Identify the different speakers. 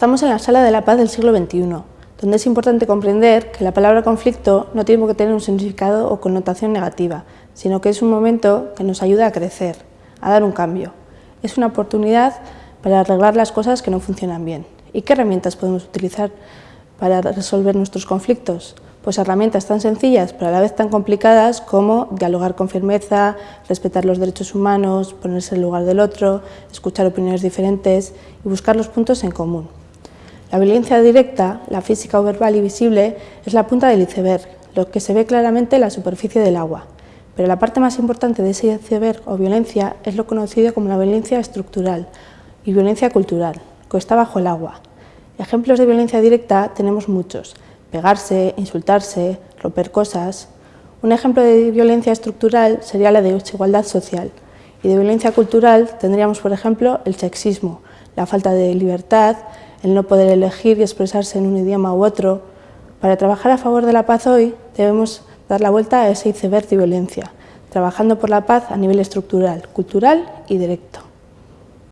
Speaker 1: Estamos en la Sala de la Paz del siglo XXI, donde es importante comprender que la palabra conflicto no tiene que tener un significado o connotación negativa, sino que es un momento que nos ayuda a crecer, a dar un cambio. Es una oportunidad para arreglar las cosas que no funcionan bien. ¿Y qué herramientas podemos utilizar para resolver nuestros conflictos? Pues herramientas tan sencillas pero a la vez tan complicadas como dialogar con firmeza, respetar los derechos humanos, ponerse en el lugar del otro, escuchar opiniones diferentes y buscar los puntos en común. La violencia directa, la física o verbal y visible, es la punta del iceberg, lo que se ve claramente en la superficie del agua. Pero la parte más importante de ese iceberg o violencia es lo conocido como la violencia estructural y violencia cultural, que está bajo el agua. Ejemplos de violencia directa tenemos muchos, pegarse, insultarse, romper cosas. Un ejemplo de violencia estructural sería la de desigualdad social y de violencia cultural tendríamos, por ejemplo, el sexismo, la falta de libertad, el no poder elegir y expresarse en un idioma u otro. Para trabajar a favor de la paz hoy debemos dar la vuelta a ese iceberg de violencia, trabajando por la paz a nivel estructural, cultural y directo.